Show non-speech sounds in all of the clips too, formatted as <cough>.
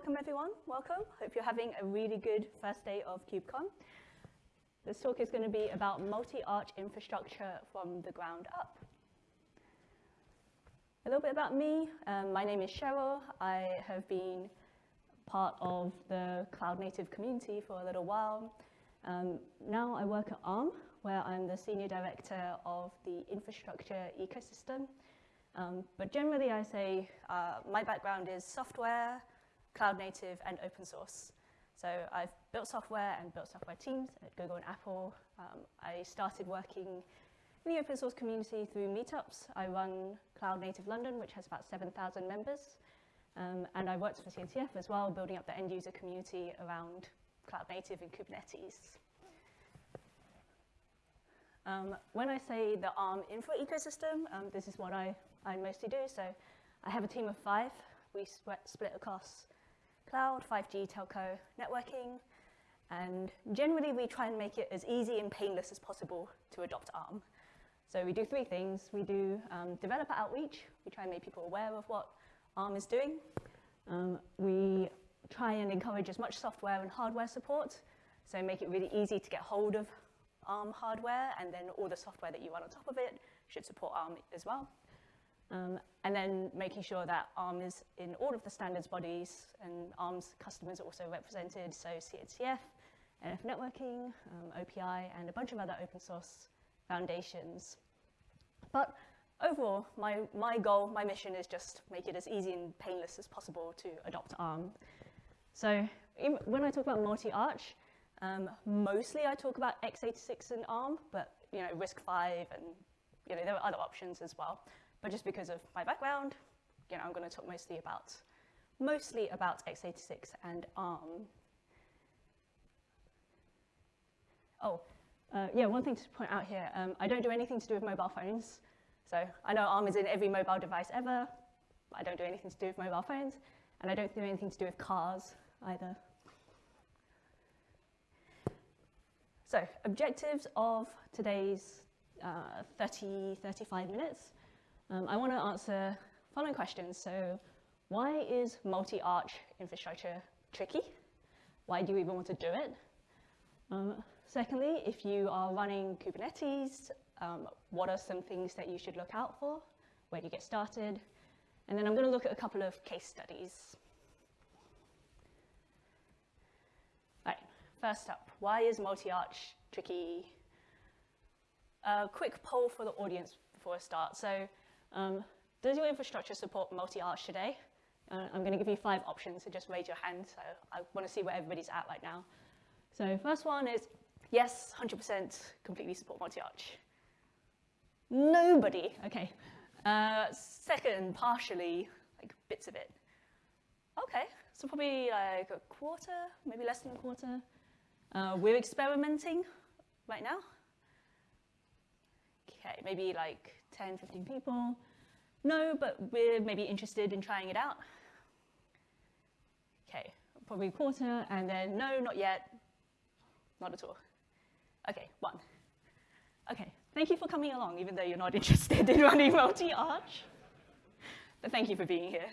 welcome everyone. Welcome. Hope you're having a really good first day of KubeCon. This talk is going to be about multi-arch infrastructure from the ground up. A little bit about me. Um, my name is Cheryl. I have been part of the cloud native community for a little while. Um, now I work at ARM, where I'm the senior director of the infrastructure ecosystem. Um, but generally I say uh, my background is software, cloud native, and open source. So I've built software and built software teams at Google and Apple. Um, I started working in the open source community through meetups. I run Cloud Native London, which has about 7,000 members. Um, and I worked for CNCF as well, building up the end user community around Cloud Native and Kubernetes. Um, when I say the ARM infra ecosystem, um, this is what I, I mostly do. So I have a team of five. We split across cloud, 5G, telco, networking, and generally we try and make it as easy and painless as possible to adopt ARM. So we do three things. We do um, developer outreach. We try and make people aware of what ARM is doing. Um, we try and encourage as much software and hardware support, so make it really easy to get hold of ARM hardware, and then all the software that you run on top of it should support ARM as well. Um, and then making sure that ARM is in all of the standards bodies and ARM's customers are also represented, so CNCF, LF Networking, um, OPI, and a bunch of other open source foundations. But overall, my, my goal, my mission is just make it as easy and painless as possible to adopt ARM. So when I talk about multi-arch, um, mostly I talk about x86 and ARM, but you know, RISC-V and you know, there are other options as well. But just because of my background, you know, I'm going to talk mostly about mostly about x86 and ARM. Oh, uh, yeah, one thing to point out here, um, I don't do anything to do with mobile phones. So I know ARM is in every mobile device ever. I don't do anything to do with mobile phones, and I don't do anything to do with cars either. So objectives of today's uh, 30, 35 minutes. Um, I want to answer following questions. So why is multi-arch infrastructure tricky? Why do you even want to do it? Um, secondly, if you are running Kubernetes, um, what are some things that you should look out for? Where do you get started? And then I'm going to look at a couple of case studies. All right, first up, why is multi-arch tricky? A quick poll for the audience before I start. So um, does your infrastructure support multi-arch today? Uh, I'm going to give you five options, so just raise your hand. So I want to see where everybody's at right now. So first one is, yes, 100% completely support multi-arch. Nobody, okay. Uh, second, partially, like bits of it. Okay, so probably like a quarter, maybe less than a quarter. Uh, we're experimenting right now. Okay, maybe like 10, 15 people. No, but we're maybe interested in trying it out. Okay, probably a quarter, and then no, not yet, not at all. Okay, one. Okay, thank you for coming along, even though you're not <laughs> interested in running multi-arch. But thank you for being here.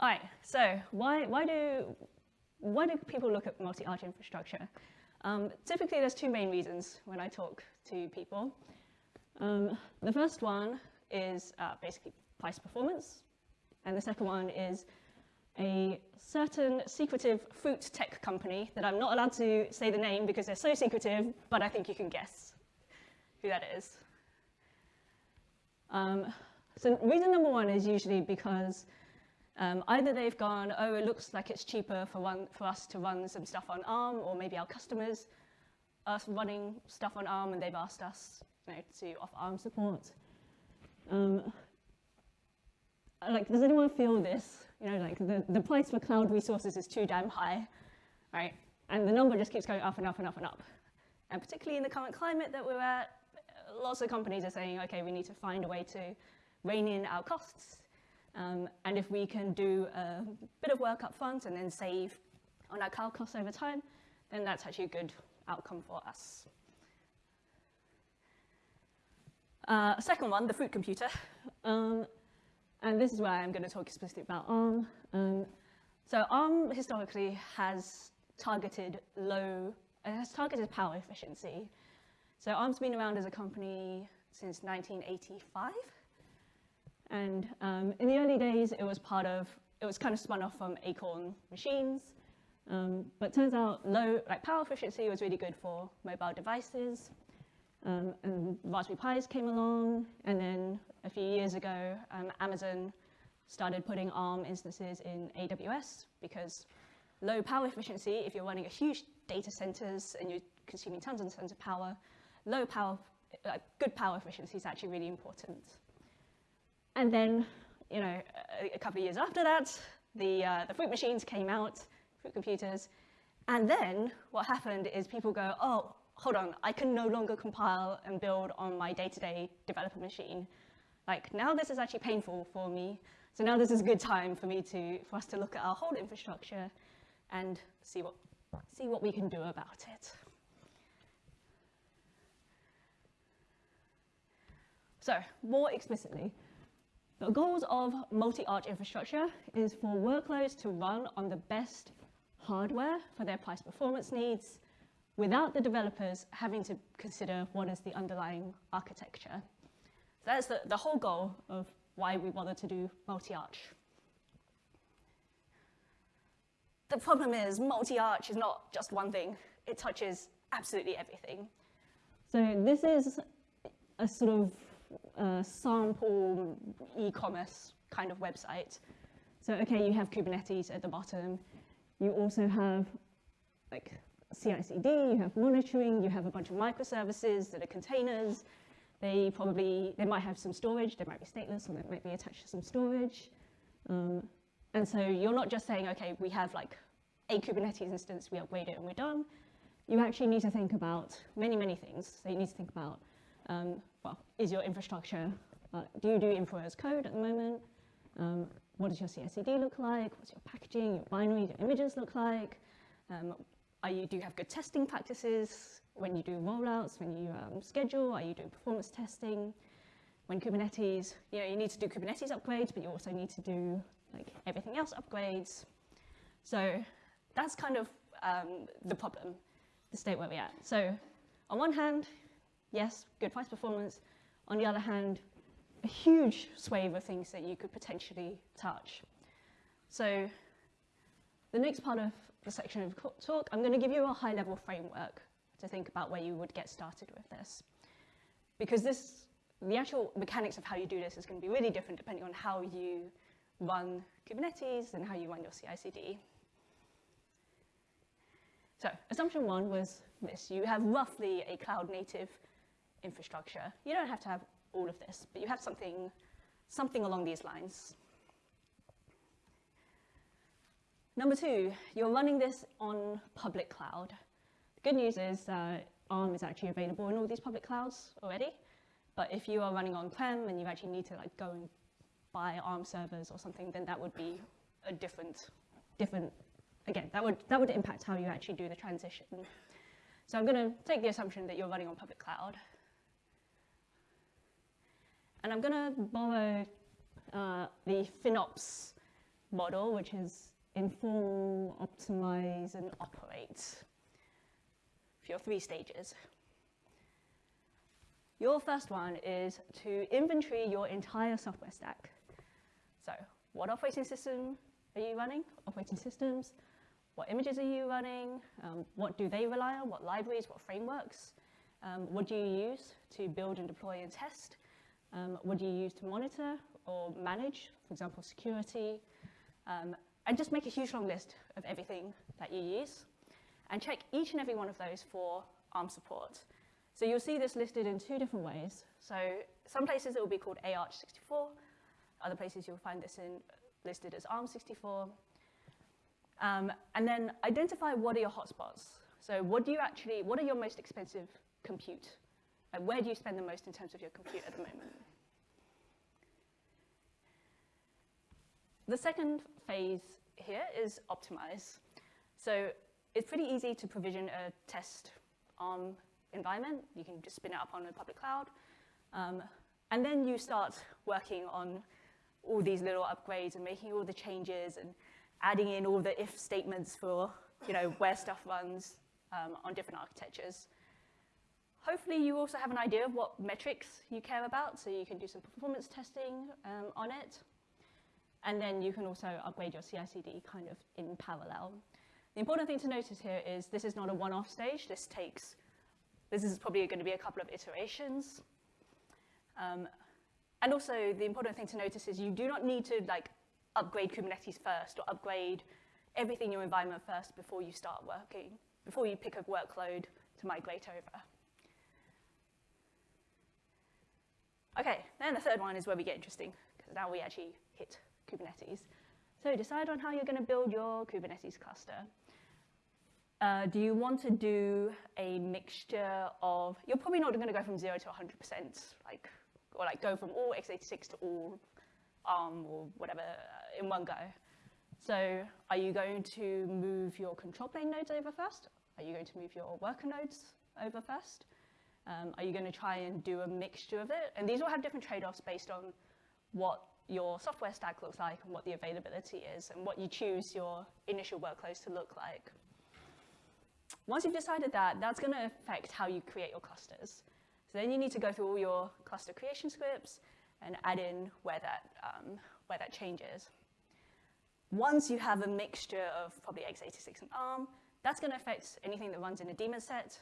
All right, so why, why, do, why do people look at multi-arch infrastructure? Um, typically, there's two main reasons when I talk to people. Um, the first one is uh, basically price performance, and the second one is a certain secretive fruit tech company that I'm not allowed to say the name because they're so secretive, but I think you can guess who that is. Um, so reason number one is usually because um, either they've gone, oh, it looks like it's cheaper for, one, for us to run some stuff on ARM, or maybe our customers are running stuff on ARM and they've asked us to offer ARM support. Um, like, does anyone feel this? You know, like the, the price for cloud resources is too damn high, right? And the number just keeps going up and up and up and up. And particularly in the current climate that we're at, lots of companies are saying, okay, we need to find a way to rein in our costs. Um, and if we can do a bit of work up front and then save on our cloud costs over time, then that's actually a good outcome for us. Uh, second one, the fruit computer. Um, and this is where I'm going to talk specifically about ARM. Um, So ARM historically has targeted low, it has targeted power efficiency. So ARM's been around as a company since 1985. And um, in the early days, it was part of, it was kind of spun off from Acorn machines. Um, but turns out low, like power efficiency was really good for mobile devices. Um, and Raspberry Pis came along. And then a few years ago, um, Amazon started putting ARM instances in AWS because low power efficiency, if you're running a huge data centers and you're consuming tons and tons of power, low power, uh, good power efficiency is actually really important. And then, you know, a, a couple of years after that, the, uh, the fruit machines came out, fruit computers, and then what happened is people go, oh, hold on, I can no longer compile and build on my day-to-day -day developer machine. Like now this is actually painful for me. So now this is a good time for me to, for us to look at our whole infrastructure and see what, see what we can do about it. So more explicitly, the goals of multi-arch infrastructure is for workloads to run on the best hardware for their price performance needs without the developers having to consider what is the underlying architecture. So that's the, the whole goal of why we wanted to do multi-arch. The problem is multi-arch is not just one thing. It touches absolutely everything. So this is a sort of uh, sample e-commerce kind of website. So, okay, you have Kubernetes at the bottom. You also have like CI/CD, you have monitoring, you have a bunch of microservices that are containers. They probably, they might have some storage, they might be stateless, or they might be attached to some storage. Um, and so you're not just saying, okay, we have like a Kubernetes instance, we upgrade it and we're done. You actually need to think about many, many things. So you need to think about, um, well, is your infrastructure, uh, do you do infra as code at the moment? Um, what does your CI/CD look like? What's your packaging, your binary, your images look like? Um, are you, do you have good testing practices when you do rollouts, when you um, schedule? Are you doing performance testing? When Kubernetes, you know, you need to do Kubernetes upgrades, but you also need to do like everything else upgrades. So that's kind of um, the problem, the state where we're at. So on one hand, yes, good price performance. On the other hand, a huge swathe of things that you could potentially touch. So the next part of section of talk, I'm going to give you a high-level framework to think about where you would get started with this. Because this, the actual mechanics of how you do this is going to be really different depending on how you run Kubernetes and how you run your CI/CD. So assumption one was this. You have roughly a cloud-native infrastructure. You don't have to have all of this, but you have something, something along these lines. Number two, you're running this on public cloud. The good news is that ARM is actually available in all these public clouds already, but if you are running on-prem and you actually need to like go and buy ARM servers or something, then that would be a different, different, again, that would, that would impact how you actually do the transition. So I'm going to take the assumption that you're running on public cloud. And I'm going to borrow uh, the FinOps model, which is inform, optimize, and operate for your three stages. Your first one is to inventory your entire software stack. So what operating system are you running? Operating systems. What images are you running? Um, what do they rely on? What libraries, what frameworks? Um, what do you use to build and deploy and test? Um, what do you use to monitor or manage, for example, security? And just make a huge long list of everything that you use and check each and every one of those for ARM support. So you'll see this listed in two different ways. So some places it will be called AArch64, other places you'll find this in, listed as ARM64. Um, and then identify what are your hotspots. So what do you actually, what are your most expensive compute? Like where do you spend the most in terms of your compute at the moment? The second phase here is optimize. So it's pretty easy to provision a test ARM environment. You can just spin it up on a public cloud. Um, and then you start working on all these little upgrades and making all the changes and adding in all the if statements for you know, where stuff runs um, on different architectures. Hopefully you also have an idea of what metrics you care about, so you can do some performance testing um, on it. And then you can also upgrade your CI/CD kind of in parallel. The important thing to notice here is this is not a one-off stage. This takes, this is probably going to be a couple of iterations. Um, and also the important thing to notice is you do not need to like upgrade Kubernetes first or upgrade everything in your environment first before you start working, before you pick a workload to migrate over. Okay, then the third one is where we get interesting, because now we actually hit Kubernetes. So decide on how you're going to build your Kubernetes cluster. Uh, do you want to do a mixture of, you're probably not going to go from 0 to 100%, like, or like go from all x86 to all ARM or whatever uh, in one go. So are you going to move your control plane nodes over first? Are you going to move your worker nodes over first? Um, are you going to try and do a mixture of it? And these will have different trade-offs based on what your software stack looks like and what the availability is and what you choose your initial workloads to look like. Once you've decided that, that's going to affect how you create your clusters. So then you need to go through all your cluster creation scripts and add in where that, um, where that changes. Once you have a mixture of probably x86 and ARM, that's going to affect anything that runs in a daemon set.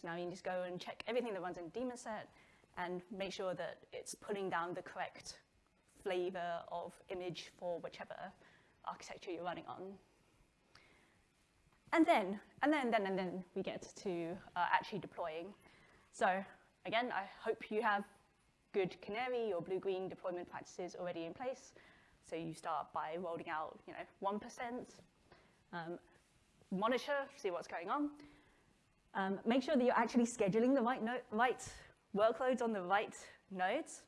So now you just go and check everything that runs in a daemon set and make sure that it's pulling down the correct flavor of image for whichever architecture you're running on. And then, and then, then, and then we get to uh, actually deploying. So again, I hope you have good Canary or blue-green deployment practices already in place. So you start by rolling out, you know, 1%, um, monitor, see what's going on. Um, make sure that you're actually scheduling the right, no right workloads on the right nodes.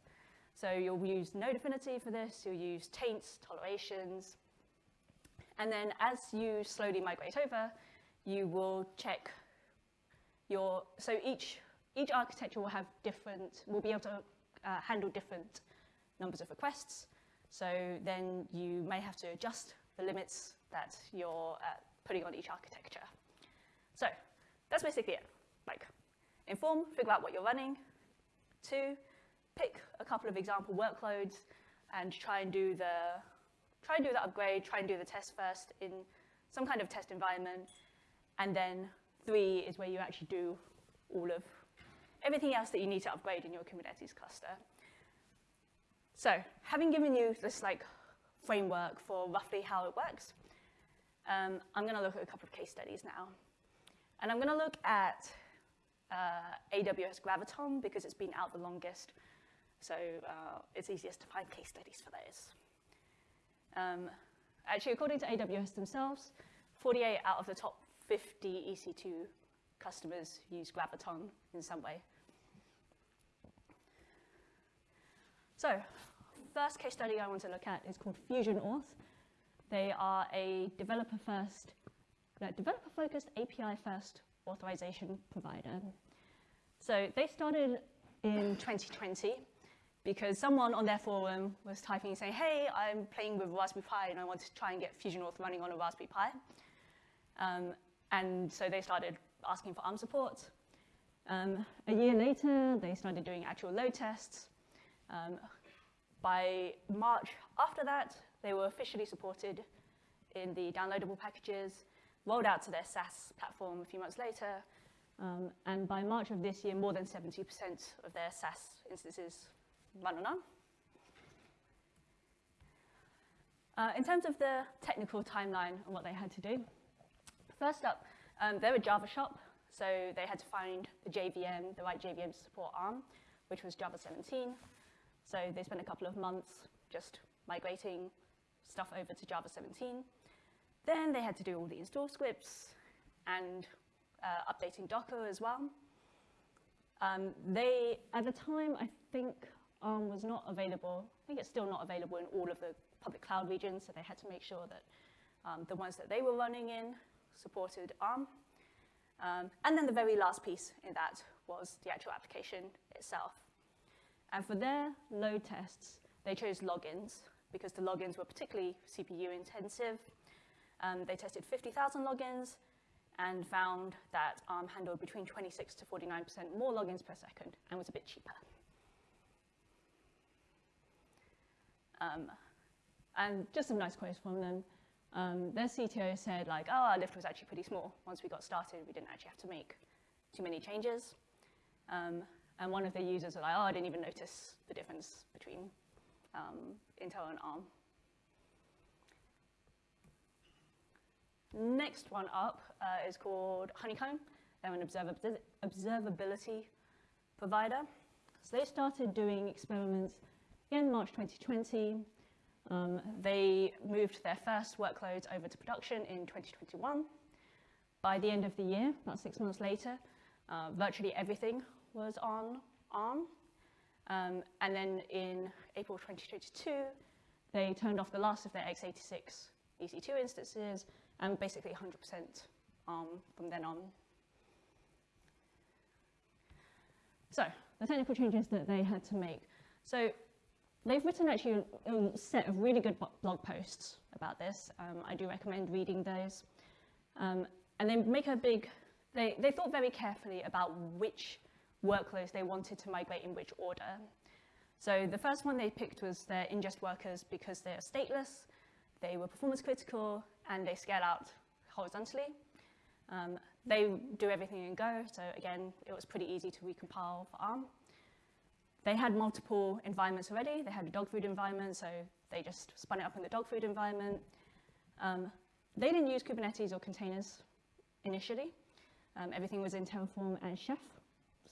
So you'll use node affinity for this, you'll use taints, tolerations, and then as you slowly migrate over, you will check your, so each, each architecture will have different, will be able to uh, handle different numbers of requests. So then you may have to adjust the limits that you're uh, putting on each architecture. So that's basically it. Like, inform, figure out what you're running. Two, pick a couple of example workloads and try and do the try and do the upgrade, try and do the test first in some kind of test environment. And then three is where you actually do all of everything else that you need to upgrade in your Kubernetes cluster. So having given you this like framework for roughly how it works, um, I'm going to look at a couple of case studies now. And I'm going to look at uh, AWS Graviton because it's been out the longest. So uh, it's easiest to find case studies for those. Um, actually, according to AWS themselves, 48 out of the top 50 EC2 customers use Graviton in some way. So first case study I want to look at is called FusionAuth. They are a developer-first, developer-focused API-first authorization provider. So they started in 2020 because someone on their forum was typing saying, hey, I'm playing with Raspberry Pi and I want to try and get FusionAuth running on a Raspberry Pi. Um, and so they started asking for ARM support. Um, a year later, they started doing actual load tests. Um, by March after that, they were officially supported in the downloadable packages, rolled out to their SaaS platform a few months later, um, and by March of this year, more than 70% of their SaaS instances on Uh, in terms of the technical timeline and what they had to do, first up, um, they're a Java shop, so they had to find the JVM, the right JVM to support ARM, which was Java 17. So they spent a couple of months just migrating stuff over to Java 17. Then they had to do all the install scripts and uh, updating Docker as well. Um, they, at the time, I think ARM was not available. I think it's still not available in all of the public cloud regions, so they had to make sure that um, the ones that they were running in supported ARM. Um, and then the very last piece in that was the actual application itself. And for their load tests, they chose logins because the logins were particularly CPU intensive. Um, they tested 50,000 logins and found that ARM handled between 26 to 49% more logins per second and was a bit cheaper. Um, and just some nice quotes from them. Um, their CTO said like, oh, our lift was actually pretty small. Once we got started, we didn't actually have to make too many changes. Um, and one of the users was like, oh, I didn't even notice the difference between um, Intel and ARM. Next one up uh, is called Honeycomb. They're an observability provider. So they started doing experiments in March 2020. Um, they moved their first workloads over to production in 2021. By the end of the year, about six months later, uh, virtually everything was on ARM. Um, and then in April 2022, they turned off the last of their x86 EC2 instances and basically 100% ARM from then on. So the technical changes that they had to make. So they've written actually a set of really good blog posts about this. Um, I do recommend reading those. Um, and they make a big, they, they thought very carefully about which workloads they wanted to migrate in which order. So the first one they picked was their ingest workers because they're stateless, they were performance critical, and they scale out horizontally. Um, they do everything in Go, so again, it was pretty easy to recompile for ARM. They had multiple environments already. They had a dog food environment, so they just spun it up in the dog food environment. Um, they didn't use Kubernetes or containers initially. Um, everything was in Terraform and Chef,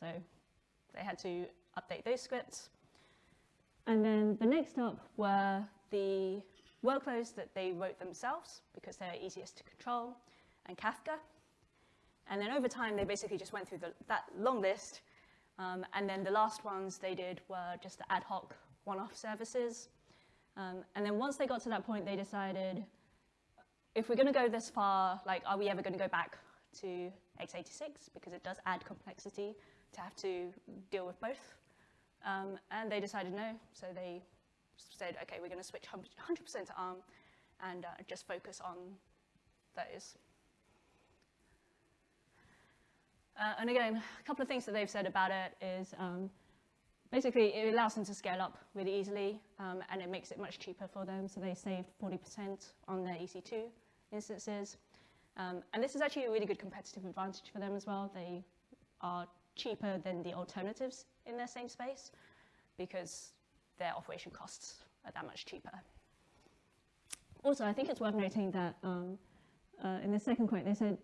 so they had to update those scripts. And then the next up were the workloads that they wrote themselves because they're easiest to control, and Kafka. And then over time, they basically just went through the, that long list. Um, and then the last ones they did were just the ad hoc one-off services. Um, and then once they got to that point, they decided, if we're going to go this far, like, are we ever going to go back to x86? Because it does add complexity to have to deal with both. Um, and they decided no, so they said, okay, we're going to switch 100% to ARM and uh, just focus on those. Uh, and again, a couple of things that they've said about it is um, basically it allows them to scale up really easily um, and it makes it much cheaper for them. So they saved 40% on their EC2 instances. Um, and this is actually a really good competitive advantage for them as well. They are cheaper than the alternatives in their same space because their operation costs are that much cheaper. Also, I think it's worth noting that um, uh, in the second quote, they said,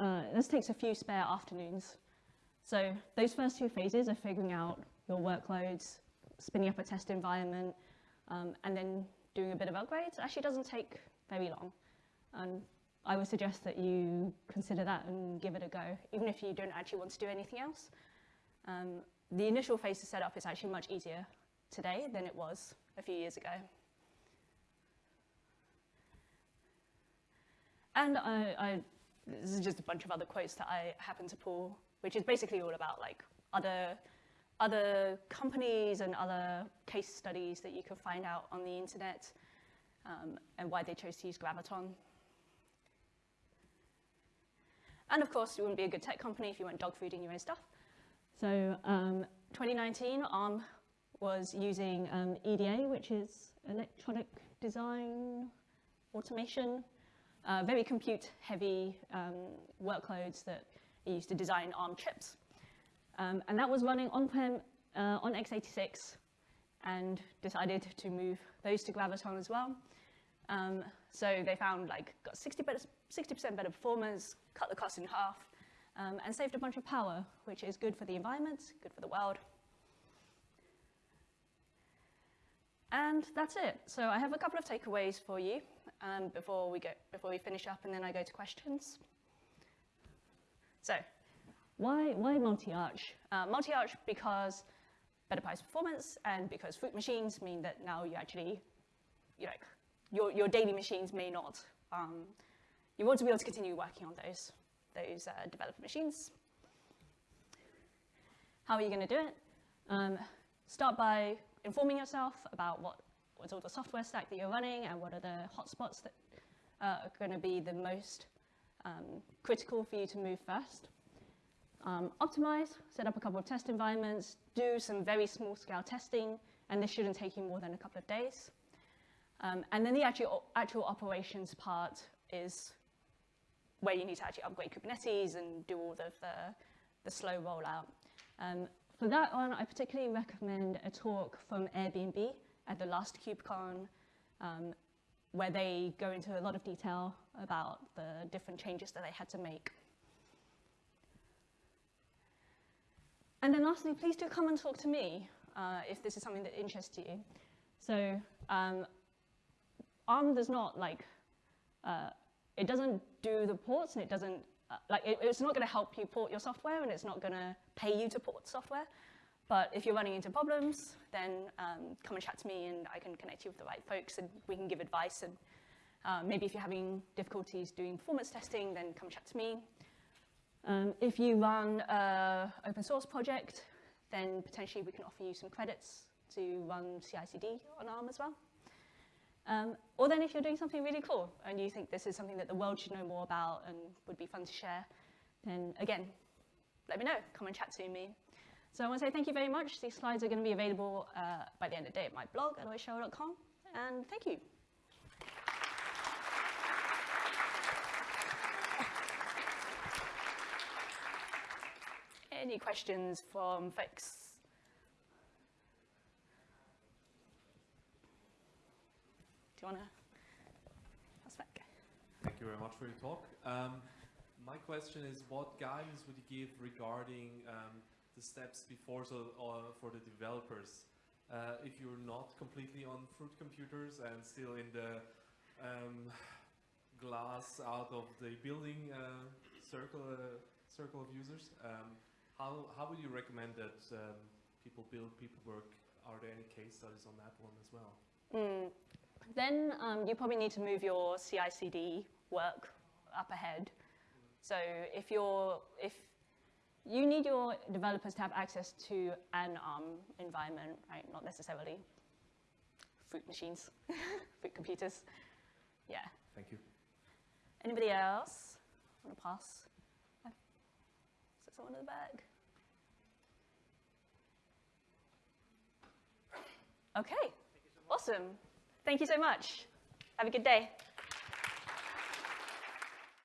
uh, this takes a few spare afternoons. So those first two phases are figuring out your workloads, spinning up a test environment, um, and then doing a bit of upgrades actually doesn't take very long. And I would suggest that you consider that and give it a go, even if you don't actually want to do anything else. Um, the initial phase to set up is actually much easier today than it was a few years ago. And I, I, this is just a bunch of other quotes that I happen to pull, which is basically all about like other, other companies and other case studies that you can find out on the internet um, and why they chose to use Graviton. And of course, you wouldn't be a good tech company if you weren't dog fooding your own stuff. So um, 2019, ARM was using um, EDA, which is electronic design automation, uh, very compute-heavy um, workloads that are used to design ARM chips. Um, and that was running on-prem uh, on x86 and decided to move those to Graviton as well. Um, so they found like got 60% better, 60 better performance, cut the cost in half, um, and saved a bunch of power, which is good for the environment, good for the world, And that's it. So I have a couple of takeaways for you um, before, we go, before we finish up and then I go to questions. So why, why multi-arch? Uh, multi-arch because better price performance and because fruit machines mean that now you actually, you know, your, your daily machines may not, um, you want to be able to continue working on those, those uh, developer machines. How are you going to do it? Um, start by informing yourself about what, what's all the software stack that you're running and what are the hotspots that uh, are going to be the most um, critical for you to move first. Um, optimize, set up a couple of test environments, do some very small scale testing, and this shouldn't take you more than a couple of days. Um, and then the actual, actual operations part is where you need to actually upgrade Kubernetes and do all of the, the slow rollout. Um, for that one, I particularly recommend a talk from Airbnb at the last KubeCon, um, where they go into a lot of detail about the different changes that they had to make. And then lastly, please do come and talk to me uh, if this is something that interests you. So um, ARM does not like, uh, it doesn't do the ports and it doesn't, uh, like it, it's not going to help you port your software and it's not going to pay you to port software. But if you're running into problems, then um, come and chat to me and I can connect you with the right folks and we can give advice. And uh, maybe if you're having difficulties doing performance testing, then come chat to me. Um, if you run an open source project, then potentially we can offer you some credits to run CI/CD on ARM as well. Um, or then if you're doing something really cool and you think this is something that the world should know more about and would be fun to share, then again, let me know. Come and chat to me. So I want to say thank you very much. These slides are going to be available uh, by the end of the day at my blog, eloisscheurer.com. And thank you. Any questions from folks? Do you want to pass back? Thank you very much for your talk. Um, my question is, what guidance would you give regarding um, the steps before so uh, for the developers? Uh, if you're not completely on fruit computers and still in the um, glass out of the building uh, circle uh, circle of users, um, how how would you recommend that um, people build people work? Are there any case studies on that one as well? Mm, then um, you probably need to move your CI/CD work up ahead. So if you're if you need your developers to have access to an ARM environment, right? Not necessarily fruit machines, <laughs> fruit computers. Yeah. Thank you. Anybody else want to pass? Is there someone in the back? Okay. Awesome. Thank you so much. Have a good day.